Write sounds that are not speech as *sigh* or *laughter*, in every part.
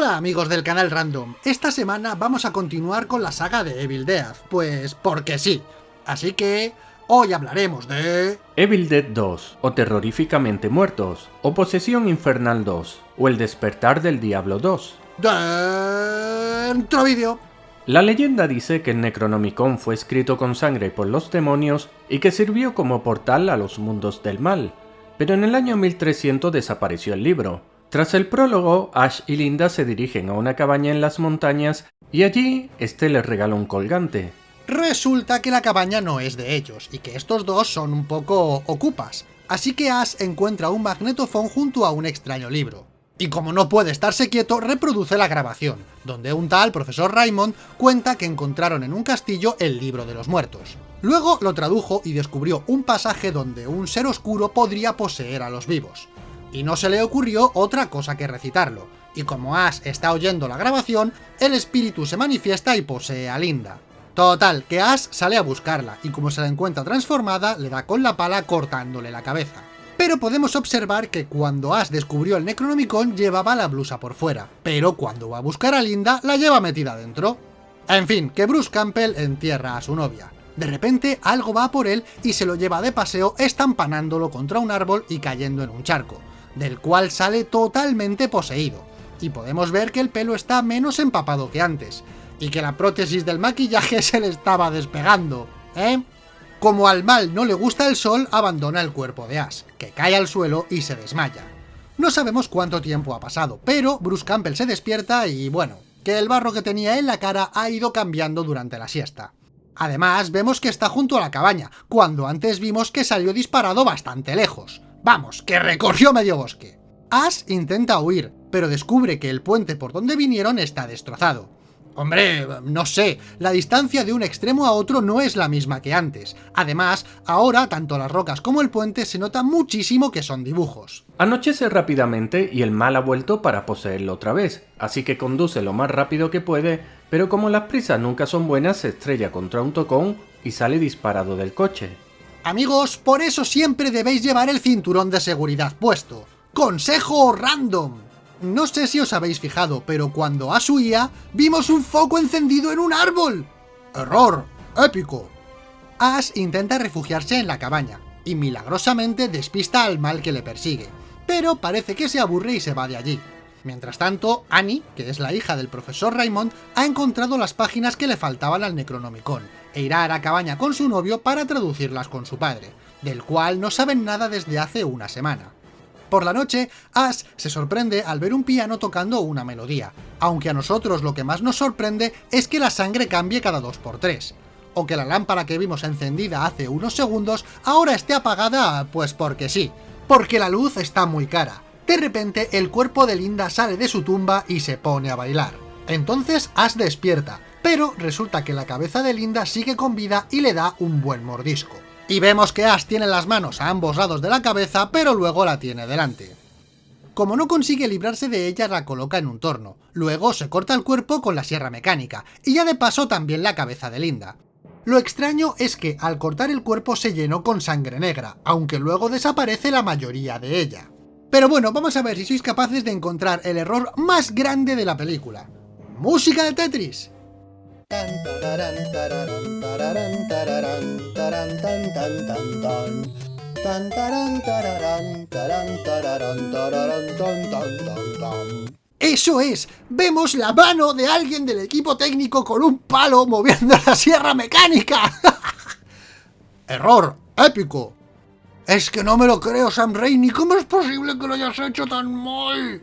Hola amigos del canal Random, esta semana vamos a continuar con la saga de Evil Dead, pues porque sí. Así que hoy hablaremos de... Evil Dead 2, o Terroríficamente Muertos, o Posesión Infernal 2, o El Despertar del Diablo 2. Dentro vídeo. La leyenda dice que el Necronomicon fue escrito con sangre por los demonios y que sirvió como portal a los mundos del mal, pero en el año 1300 desapareció el libro. Tras el prólogo, Ash y Linda se dirigen a una cabaña en las montañas y allí este les regala un colgante. Resulta que la cabaña no es de ellos, y que estos dos son un poco ocupas, así que Ash encuentra un magnetofón junto a un extraño libro. Y como no puede estarse quieto, reproduce la grabación, donde un tal profesor Raymond cuenta que encontraron en un castillo el libro de los muertos. Luego lo tradujo y descubrió un pasaje donde un ser oscuro podría poseer a los vivos. Y no se le ocurrió otra cosa que recitarlo, y como Ash está oyendo la grabación, el espíritu se manifiesta y posee a Linda. Total, que Ash sale a buscarla, y como se la encuentra transformada, le da con la pala cortándole la cabeza. Pero podemos observar que cuando Ash descubrió el Necronomicon llevaba la blusa por fuera, pero cuando va a buscar a Linda la lleva metida dentro. En fin, que Bruce Campbell entierra a su novia. De repente algo va por él y se lo lleva de paseo estampanándolo contra un árbol y cayendo en un charco, del cual sale totalmente poseído. Y podemos ver que el pelo está menos empapado que antes, y que la prótesis del maquillaje *laughs* se le estaba despegando, ¿eh? Como al mal no le gusta el sol, abandona el cuerpo de Ash, que cae al suelo y se desmaya. No sabemos cuánto tiempo ha pasado, pero Bruce Campbell se despierta y bueno, que el barro que tenía en la cara ha ido cambiando durante la siesta. Además, vemos que está junto a la cabaña, cuando antes vimos que salió disparado bastante lejos. Vamos, que recorrió medio bosque. Ash intenta huir, pero descubre que el puente por donde vinieron está destrozado. Hombre, no sé, la distancia de un extremo a otro no es la misma que antes. Además, ahora tanto las rocas como el puente se nota muchísimo que son dibujos. Anochece rápidamente y el mal ha vuelto para poseerlo otra vez, así que conduce lo más rápido que puede, pero como las prisas nunca son buenas se estrella contra un tocón y sale disparado del coche. Amigos, por eso siempre debéis llevar el cinturón de seguridad puesto. ¡Consejo random! No sé si os habéis fijado, pero cuando Ash huía, vimos un foco encendido en un árbol. ¡Error! ¡Épico! Ash intenta refugiarse en la cabaña, y milagrosamente despista al mal que le persigue, pero parece que se aburre y se va de allí. Mientras tanto, Annie, que es la hija del profesor Raymond, ha encontrado las páginas que le faltaban al Necronomicon, e irá a la cabaña con su novio para traducirlas con su padre, del cual no saben nada desde hace una semana. Por la noche, Ash se sorprende al ver un piano tocando una melodía, aunque a nosotros lo que más nos sorprende es que la sangre cambie cada 2x3, o que la lámpara que vimos encendida hace unos segundos ahora esté apagada pues porque sí, porque la luz está muy cara. De repente el cuerpo de Linda sale de su tumba y se pone a bailar. Entonces Ash despierta, pero resulta que la cabeza de Linda sigue con vida y le da un buen mordisco. Y vemos que Ash tiene las manos a ambos lados de la cabeza, pero luego la tiene delante. Como no consigue librarse de ella, la coloca en un torno. Luego se corta el cuerpo con la sierra mecánica, y ya de paso también la cabeza de Linda. Lo extraño es que al cortar el cuerpo se llenó con sangre negra, aunque luego desaparece la mayoría de ella. Pero bueno, vamos a ver si sois capaces de encontrar el error más grande de la película. ¡Música de Tetris! ¡Eso es! Vemos la mano de alguien del equipo técnico con un palo moviendo la sierra mecánica. *laughs* ¡Error! ¡Épico! Es que no me lo creo, Sam Raimi. ¿Cómo es posible que lo hayas hecho tan mal?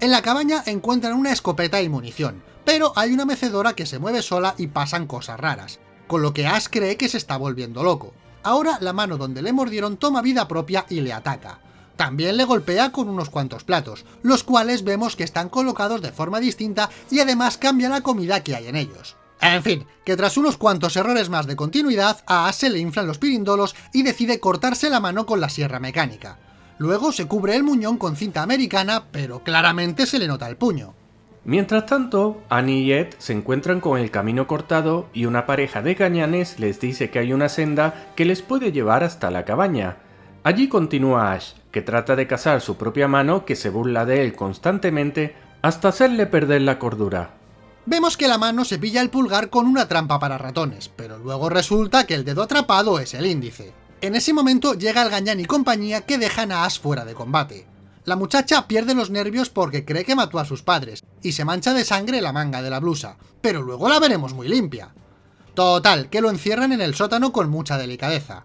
En la cabaña encuentran una escopeta y munición, pero hay una mecedora que se mueve sola y pasan cosas raras, con lo que Ash cree que se está volviendo loco. Ahora la mano donde le mordieron toma vida propia y le ataca. También le golpea con unos cuantos platos, los cuales vemos que están colocados de forma distinta y además cambia la comida que hay en ellos. En fin, que tras unos cuantos errores más de continuidad, a Ash se le inflan los pirindolos y decide cortarse la mano con la sierra mecánica. Luego se cubre el muñón con cinta americana, pero claramente se le nota el puño. Mientras tanto, Annie y Ed se encuentran con el camino cortado y una pareja de gañanes les dice que hay una senda que les puede llevar hasta la cabaña. Allí continúa Ash, que trata de cazar su propia mano que se burla de él constantemente, hasta hacerle perder la cordura. Vemos que la mano se pilla el pulgar con una trampa para ratones, pero luego resulta que el dedo atrapado es el índice. En ese momento llega el gañán y compañía que dejan a Ash fuera de combate. La muchacha pierde los nervios porque cree que mató a sus padres, y se mancha de sangre la manga de la blusa, pero luego la veremos muy limpia. Total, que lo encierran en el sótano con mucha delicadeza.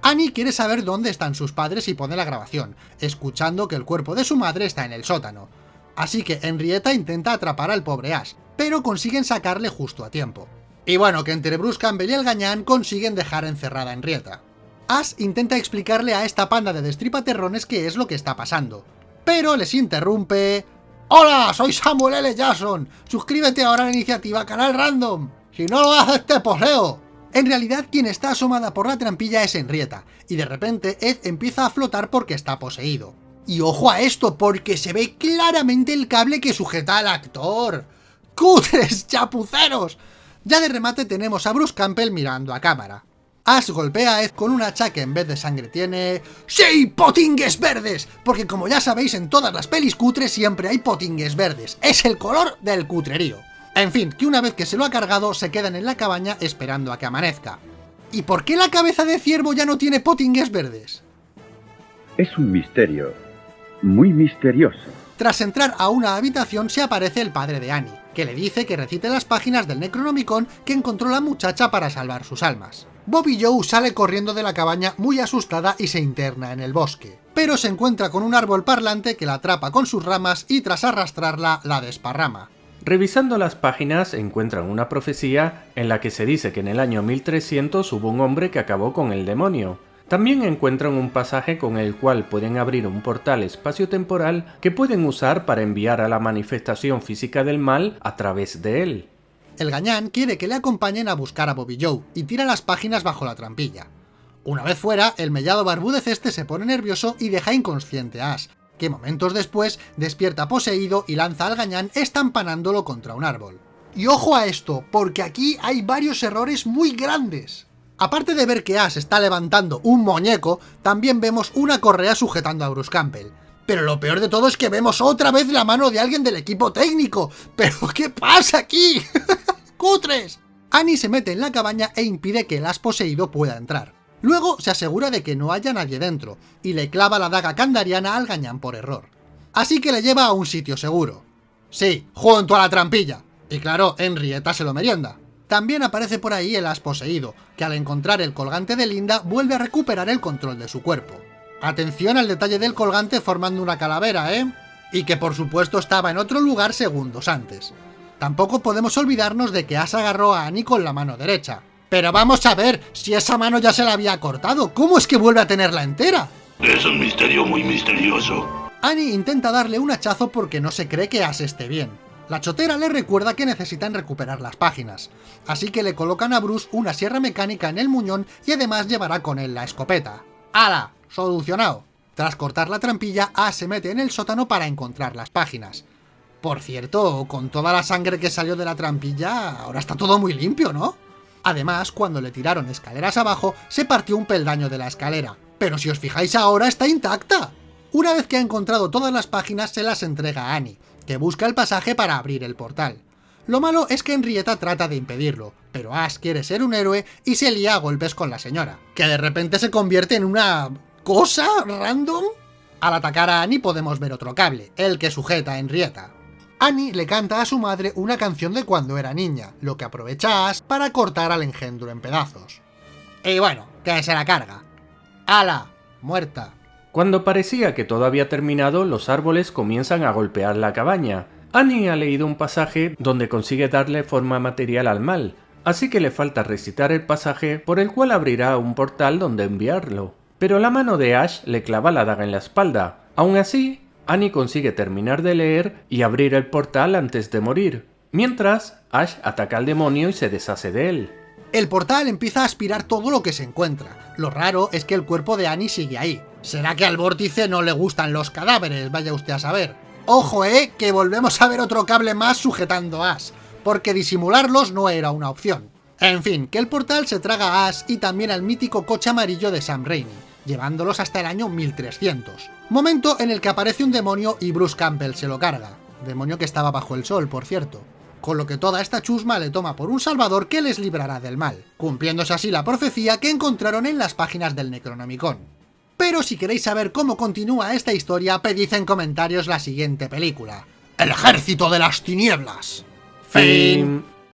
Annie quiere saber dónde están sus padres y pone la grabación, escuchando que el cuerpo de su madre está en el sótano. Así que Henrietta intenta atrapar al pobre Ash, pero consiguen sacarle justo a tiempo. Y bueno, que entre Bruce Campbell y el gañán consiguen dejar encerrada a Henrietta. Ash intenta explicarle a esta panda de destripaterrones qué es lo que está pasando, pero les interrumpe... ¡Hola! Soy Samuel L. Jackson. Suscríbete ahora a la iniciativa Canal Random. Si no lo haces te poseo. En realidad quien está asomada por la trampilla es Henrietta, y de repente Ed empieza a flotar porque está poseído. Y ojo a esto, porque se ve claramente el cable que sujeta al actor. ¡Cutres, chapuceros! Ya de remate tenemos a Bruce Campbell mirando a cámara. Ash golpea a Ed con un hacha que en vez de sangre tiene... ¡Sí, potingues verdes! Porque como ya sabéis, en todas las pelis cutres siempre hay potingues verdes. Es el color del cutrerío. En fin, que una vez que se lo ha cargado, se quedan en la cabaña esperando a que amanezca. ¿Y por qué la cabeza de ciervo ya no tiene potingues verdes? Es un misterio. Muy misterioso. Tras entrar a una habitación se aparece el padre de Annie, que le dice que recite las páginas del Necronomicon que encontró la muchacha para salvar sus almas. Bobby Joe sale corriendo de la cabaña muy asustada y se interna en el bosque, pero se encuentra con un árbol parlante que la atrapa con sus ramas y tras arrastrarla la desparrama. Revisando las páginas encuentran una profecía en la que se dice que en el año 1300 hubo un hombre que acabó con el demonio. También encuentran un pasaje con el cual pueden abrir un portal espacio-temporal que pueden usar para enviar a la manifestación física del mal a través de él. El gañán quiere que le acompañen a buscar a Bobby Joe y tira las páginas bajo la trampilla. Una vez fuera, el mellado barbúdez este se pone nervioso y deja inconsciente a Ash, que momentos después despierta poseído y lanza al gañán estampanándolo contra un árbol. Y ojo a esto, porque aquí hay varios errores muy grandes. Aparte de ver que Ash está levantando un muñeco, también vemos una correa sujetando a Bruce Campbell. Pero lo peor de todo es que vemos otra vez la mano de alguien del equipo técnico. *laughs* ¿Pero qué pasa aquí? *laughs* ¡Cutres! Annie se mete en la cabaña e impide que el Ash poseído pueda entrar. Luego se asegura de que no haya nadie dentro, y le clava la daga candariana al gañán por error. Así que le lleva a un sitio seguro. Sí, junto a la trampilla. Y claro, Henrietta se lo merienda. También aparece por ahí el as poseído, que al encontrar el colgante de Linda vuelve a recuperar el control de su cuerpo. Atención al detalle del colgante formando una calavera, ¿eh? Y que por supuesto estaba en otro lugar segundos antes. Tampoco podemos olvidarnos de que As agarró a Annie con la mano derecha, pero vamos a ver, si esa mano ya se la había cortado, ¿cómo es que vuelve a tenerla entera? Es un misterio muy misterioso. Annie intenta darle un hachazo porque no se cree que As esté bien. La chotera le recuerda que necesitan recuperar las páginas, así que le colocan a Bruce una sierra mecánica en el muñón y además llevará con él la escopeta. ¡Hala! Solucionado. Tras cortar la trampilla, As se mete en el sótano para encontrar las páginas. Por cierto, con toda la sangre que salió de la trampilla, ahora está todo muy limpio, ¿no? Además, cuando le tiraron escaleras abajo, se partió un peldaño de la escalera. Pero si os fijáis ahora, está intacta. Una vez que ha encontrado todas las páginas, se las entrega a Annie, que busca el pasaje para abrir el portal. Lo malo es que Henrietta trata de impedirlo, pero Ash quiere ser un héroe y se lía a golpes con la señora, que de repente se convierte en una... ¿cosa random? Al atacar a Annie podemos ver otro cable, el que sujeta a Henrietta. Annie le canta a su madre una canción de cuando era niña, lo que aprovecha Ash para cortar al engendro en pedazos. Y bueno, que se la carga. ¡Hala! Muerta. Cuando parecía que todo había terminado, los árboles comienzan a golpear la cabaña. Annie ha leído un pasaje donde consigue darle forma material al mal, así que le falta recitar el pasaje por el cual abrirá un portal donde enviarlo. Pero la mano de Ash le clava la daga en la espalda. Aún así, Annie consigue terminar de leer y abrir el portal antes de morir, mientras Ash ataca al demonio y se deshace de él. El portal empieza a aspirar todo lo que se encuentra. Lo raro es que el cuerpo de Annie sigue ahí. ¿Será que al vórtice no le gustan los cadáveres? Vaya usted a saber. Ojo, eh, que volvemos a ver otro cable más sujetando a Ash, porque disimularlos no era una opción. En fin, que el portal se traga a Ash y también al mítico coche amarillo de Sam Raimi, llevándolos hasta el año 1300 momento en el que aparece un demonio y Bruce Campbell se lo carga. demonio que estaba bajo el sol, por cierto. Con lo que toda esta chusma le toma por un salvador que les librará del mal, cumpliéndose así la profecía que encontraron en las páginas del Necronomicon. Pero si queréis saber cómo continúa esta historia, pedid en comentarios la siguiente película. El ejército de las tinieblas. Fin.